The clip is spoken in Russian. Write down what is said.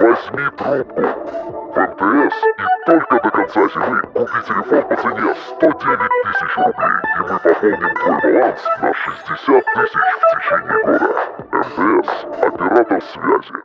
Возьми трубку в МТС и только до конца зимы купи телефон по цене 109 тысяч рублей, и мы пополним твой баланс на 60 тысяч в течение года. МТС – оператор связи.